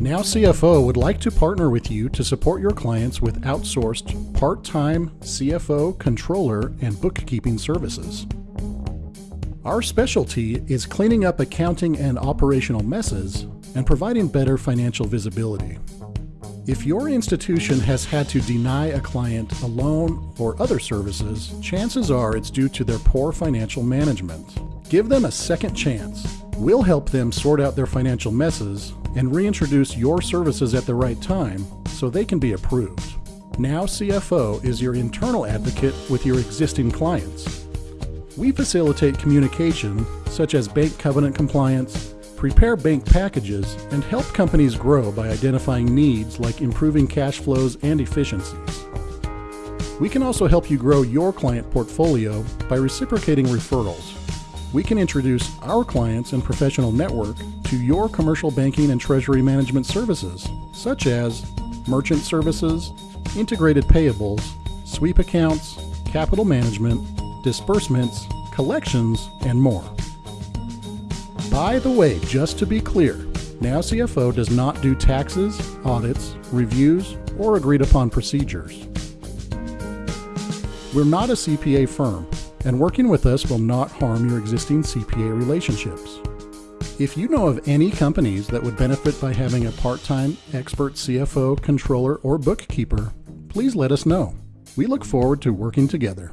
Now CFO would like to partner with you to support your clients with outsourced part-time CFO, controller, and bookkeeping services. Our specialty is cleaning up accounting and operational messes and providing better financial visibility. If your institution has had to deny a client a loan or other services, chances are it's due to their poor financial management. Give them a second chance. We'll help them sort out their financial messes and reintroduce your services at the right time so they can be approved. Now CFO is your internal advocate with your existing clients. We facilitate communication such as bank covenant compliance, prepare bank packages, and help companies grow by identifying needs like improving cash flows and efficiencies. We can also help you grow your client portfolio by reciprocating referrals. We can introduce our clients and professional network to your commercial banking and treasury management services, such as merchant services, integrated payables, sweep accounts, capital management, disbursements, collections, and more. By the way, just to be clear, Now CFO does not do taxes, audits, reviews, or agreed upon procedures. We're not a CPA firm, and working with us will not harm your existing CPA relationships. If you know of any companies that would benefit by having a part time expert CFO, controller, or bookkeeper, please let us know. We look forward to working together.